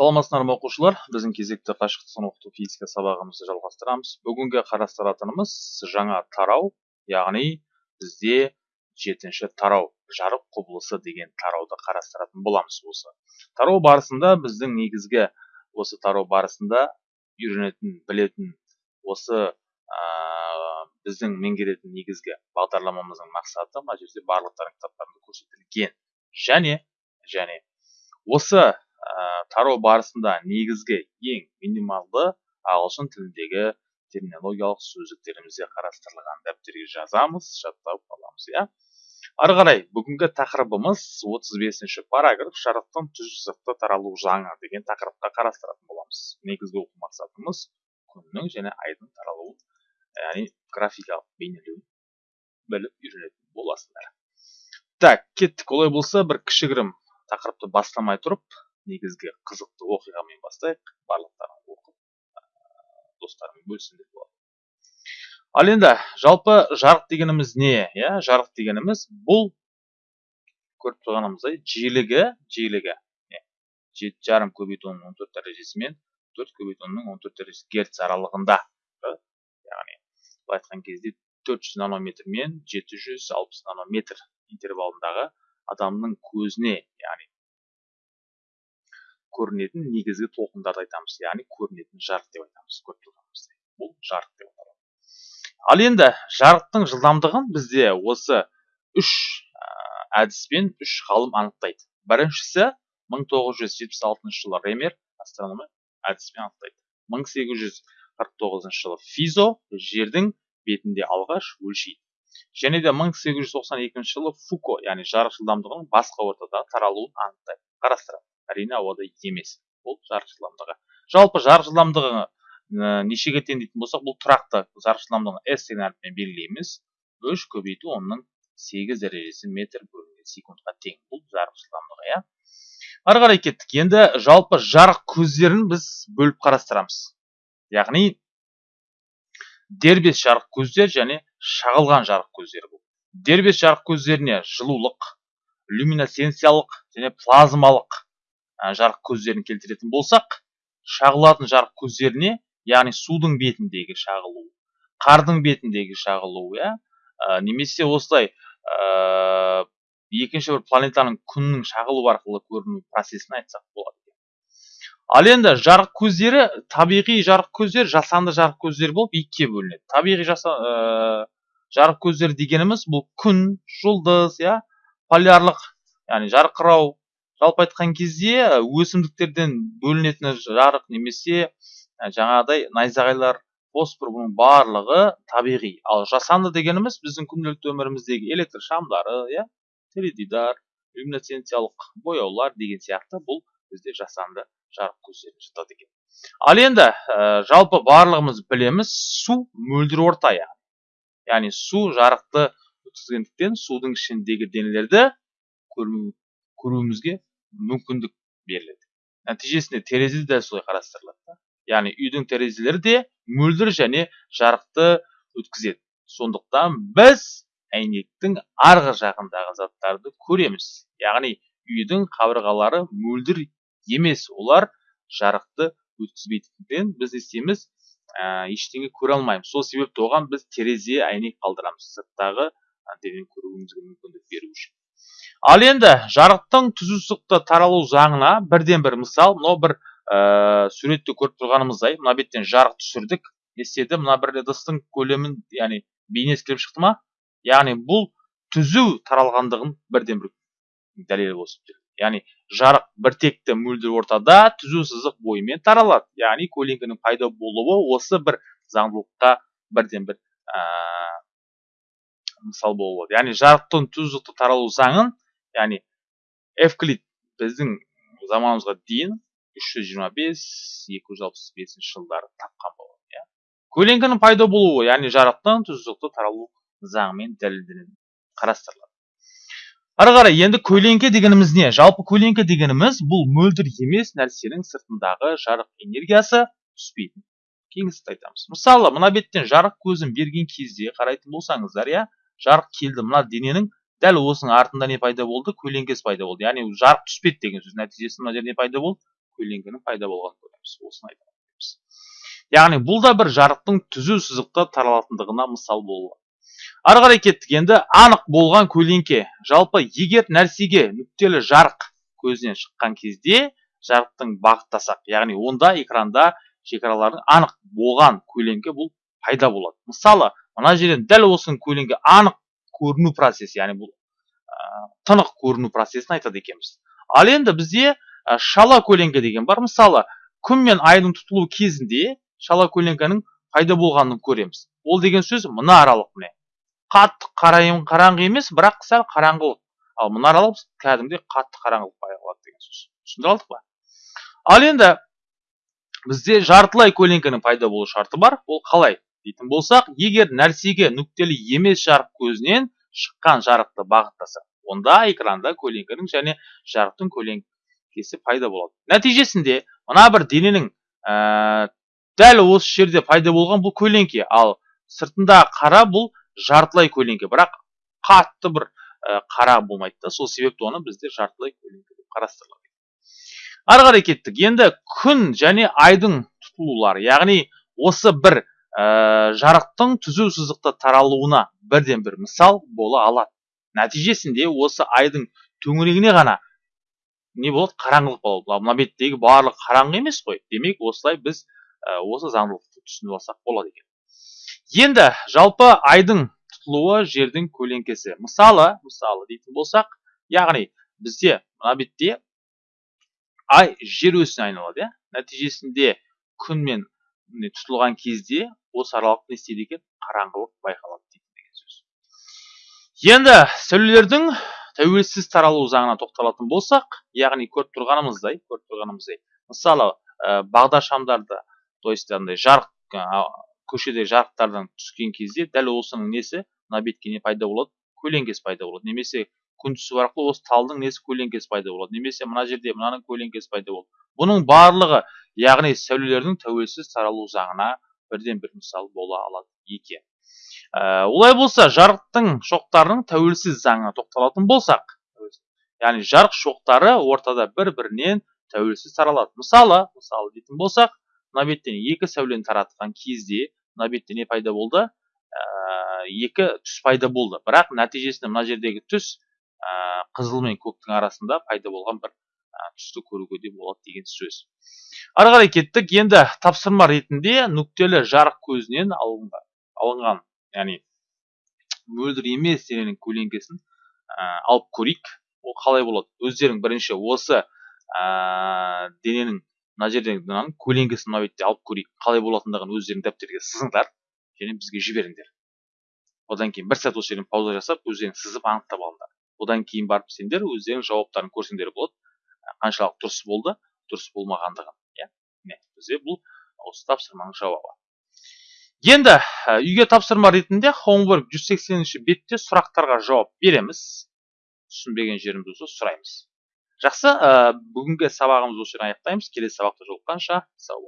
саламатсыздар ма оқушылар? Біздің кезекті қашықтықтан оқыту физика сабағымызды жалғастырамыз. Бүгінгі қарастыратынымыз жаңа тарау яғни бізде жетінші тарау жарық құбылысы деген тарауды қарастыратын боламыз осы. Тарау барысында біздің негізгі осы тарау барысында үйренетін білетін осы ә, біздің меңгеретін негізгі бағдарламамыздың мақсаты мына жерде барлықтарың көрсетілген және және осы тарау барысында негізгі ең минималды ағылшын тіліндегі терминологиялық сөздіктерімізде қарастырылған дәптерге жазамыз жаттап аламыз иә. Ары қарай бүгінгі тақырыбымыз 35 параграф жарықтың түз сызықты таралу заңы деген тақырыпқа қарастыратын боламыз. Негізгі оқу мақсатымыз күннің және айдың таралуын яғни графикалық бейнелеуін біліп үйренетін боласыңдар так кеттік. Олай болса бір кішігірім тақырыпты бастамай тұрып негізгі қызықты оқиғамен бастайық. Барлықтарың оқып достарымен бөліссін деп болады ал енді жалпы жарық дегеніміз не иә? Жарық дегеніміз бұл көріп тұрғанымыздай жиілігі жиілігі жеті жарым көбейту он төрт дәрежесімен төрт көбейту онның он төрт дәрежесі герц аралығында. Яғни былай айтқан кезде төрт жүз нанометр мен жеті жүз алпыс нанометр интервалындағы адамның көзіне яғни көрінетін негізгі толқындарды айтамыз. Яғни көрінетін жарық деп айтамыз көріп тұрғанымыздай бұл жарық деп аталады ал енді жарықтың жылдамдығын бізде осы үш әдіспен үш ғалым анықтайды. Біріншісі 1976 жылы ремер астрономы әдіспен анықтайды. 1849 жылы физо жердің бетінде алғаш өлшейді. Және де 1892 жылы фуко яғни жарық жылдамдығының басқа ортада таралуын анықтайды. Қарастырады әрине ауада емес. Бұл жарық жылдамдығы жалпы жарық жылдамдығы ә, нешеге тең дейтін болсақ бұл тұрақты жарық жылдамдығын s деген әріппен белгілейміз. Үш көбейту онның сегіз дәрежесі метр бөлінген секундқа тең. Бұл жарық жылдамдығы иә. Ары қарай кеттік. Енді жалпы жарық көздерін біз бөліп қарастырамыз. Яғни дербес жарық көздер және шағылған жарық көздері бұл. Дербес жарық көздеріне жылулық люминесценциялық және плазмалық жарық көздерін келтіретін болсақ шағылатын жарық көздеріне яғни судың бетіндегі шағылу қардың бетіндегі шағылу иә? Немесе осылай екінші бір планетаның күннің шағылу арқылы көріну процесін айтсақ болады. Ал енді жарық көздері табиғи жарық көздер жасанды жарық көздер болып екіге бөлінеді. Табиғи жаса, ә, жарық көздері дегеніміз бұл күн жұлдыз иә? Полярлық яғни жарқырау жалпы айтқан кезде өсімдіктерден бөлінетін жарық немесе жаңағыдай найзағайлар фосфор бұның барлығы табиғи. Ал жасанды дегеніміз біздің күнделікті өміріміздегі электр шамдары иә теледидар люминесценциялық бояулар деген сияқты бұл бізде жасанды жарық көздеріне жатады екен. Ал енді ә, жалпы барлығымыз білеміз су мөлдір орта яғни. Яғни су жарықты өткізгендіктен судың ішіндегі денелерді көруімізге мүмкіндік беріледі. Нәтижесінде терезе де солай қарастырылады яғни үйдің терезелері де мөлдір және жарықты өткізеді. Сондықтан біз әйнектің арғы жағындағы заттарды көреміз. Яғни үйдің қабырғалары мөлдір емес олар жарықты өткізбейтіндіктен біз не істейміз? Ә, ештеңе көре алмаймыз. Сол себепті оған біз терезе әйнек қалдырамыз. Сырттағы көруімізге мүмкіндік беру үшін. Ал енді жарықтың түзу таралу заңына бірден бір мысал мынау бір ә, көріп тұрғанымыздай мына беттен жарық түсірдік не істеді мына бір ыдыстың көлемін яғни бейнесі келіп шықты ма? Яғни бұл түзу таралғандығын бірден бір дәлел болып яғни жарық біртекті мөлдір ортада түзу сызық бойымен таралады. Яғни көлеңкенің пайда болуы осы бір заңдылыққа бірден бір ә, мысал болады. Яғни жарықтың тұздықты таралу заңын яғни эвклид біздің заманымызға дейін 325-265 жылдары тапқан болған иә. Көлеңкенің пайда болуы яғни жарықтың тұздықты таралу заңымен дәлелденеді қарастырылады. Ары қарай енді көлеңке дегеніміз не? Жалпы көлеңке дегеніміз бұл мөлдір емес нәрсенің сыртындағы жарық энергиясы түспейтін. Кеңістікті айтамыз. Мысалы мына беттен жарық көзін берген кезде қарайтын болсаңыздар иә жарық келді. Мына дененің дәл осының артында не пайда болды? Көлеңкесі пайда болды. Яғни жарық түспеді деген сөз. Нәтижесінде мына жерде не пайда болды? Көлеңкенің пайда болғанын көреміз. Осыны айтамыз яғни бұл да бір жарықтың түзу сызықта таралатындығына мысал болады ары қарай кеттік. Енді анық болған көлеңке. Жалпы егер нәрсеге нүктелі жарық көзінен шыққан кезде жарықтың бағыттасақ яғни онда экранда шекаралардың анық болған көлеңке бұл пайда болады. Мысалы мына жерден дәл осының көлеңке анық көріну процесі яғни бұл ә, тынық көріну процесін айтады екенбіз. Ал енді бізде ә, шала көлеңке деген бар. Мысалы күн мен айдың тұтылуы кезінде шала көлеңкенің пайда болғанын көреміз. Ол деген сөз мына аралық міне. Қатты қараңғы емес бірақ сәл қараңғылық ал мына аралық кәдімгідей қатты қараңғылық байқалады деген сөз. Түсіндіре алдық па? Ал енді бізде жартылай көлеңкенің пайда болу шарты бар. Ол қалай? Дейтін болсақ егер нәрсеге нүктелі емес жарық көзінен шыққан жарықты бағыттаса онда экранда көлеңкенің және жарықтың көлеңкесі пайда болады. Нәтижесінде мына бір дененің ә, дәл осы жерде пайда болған бұл көлеңке ал сыртында қара бұл жартылай көлеңке. Бірақ қатты бір ә, қара болмайды да сол себепті оны бізде жартылай көлеңке деп қарастырылады. Ары қарай кеттік. Енді күн және айдың тұтылулары яғни осы бір ә, жарықтың түзу сызықты таралуына бірден бір мысал бола алады. Нәтижесінде осы айдың төңірегіне ғана не болады? Қараңғылық болады. Мына беттегі барлық қараңғы емес қой. Демек осылай біз ә, осы заңдылықты түсініп алсақ болады екен. Енді жалпы айдың тұтылуы жердің көлеңкесі. Мысалы мысалы дейтін болсақ яғни бізде мына бетте ай жер өсіне айналады иә. Нәтижесінде күн мен тұтылған кезде осы аралықта не істейді екен? қараңғылық байқалады дейді деген сөз. Енді сәулелердің тәуелсіз таралу заңына тоқталатын болсақ яғни көріп тұрғанымыздай көріп тұрғанымыздай мысалы ә, бағдаршамдарда то есть андай жарық ә, көшеде жарықтардан түскен кезде дәл осының несі мына бетке не пайда болады? көлеңкесі пайда болады. Немесе күн түсу арқылы осы талдың несі көлеңкесі пайда болады? Немесе мына жерде мынаның көлеңкесі пайда болады? Бұның барлығы яғни сәулелердің тәуелсіз таралу заңына бірден бір мысал бола алады екен. Ә, олай болса жарықтың шоқтарының тәуелсіз заңына тоқталатын болсақ яғни жарық шоқтары ортада бір бірінен тәуелсіз таралады. Мысалы мысалы дейтін болсақ мына беттен екі сәулені таратқан кезде мына бетте не пайда болды ә, екі түс пайда болды. Бірақ нәтижесінде мына жердегі түс ә, қызыл мен көктің арасында пайда болған бір түсті көруге де болады деген сөз. Ары қарай кеттік. Енді тапсырма ретінде нүктелі жарық көзінен алынған, алынған яғни мөлдір емес дененің көлеңкесін ә, алып көрейік. Ол қалай болады? Өздерің бірінші осы ә, дененің мына жерден мынаның көлеңкесін мына бетте алып көрейік. Қалай болатындығын өздерің дәптерге сызыңдар және бізге жіберіңдер. Одан кейін бір сәт осы жерден пауза жасап өздерің сызып анықтап алыңдар. Одан кейін барып сендер өздерің жауаптарын көрсеңдер болады. Қаншалық дұрыс болды дұрыс болмағандығын бізде бұл осы тапсырманың жауабы. Енді үйге тапсырма ретінде homework 180 бетте сұрақтарға жауап береміз. Түсінбеген жеріміз болса сұраймыз. Жақсы ә, бүгінгі сабағымызды осы жерден аяқтаймыз. Келесі сабақта жолыққанша сау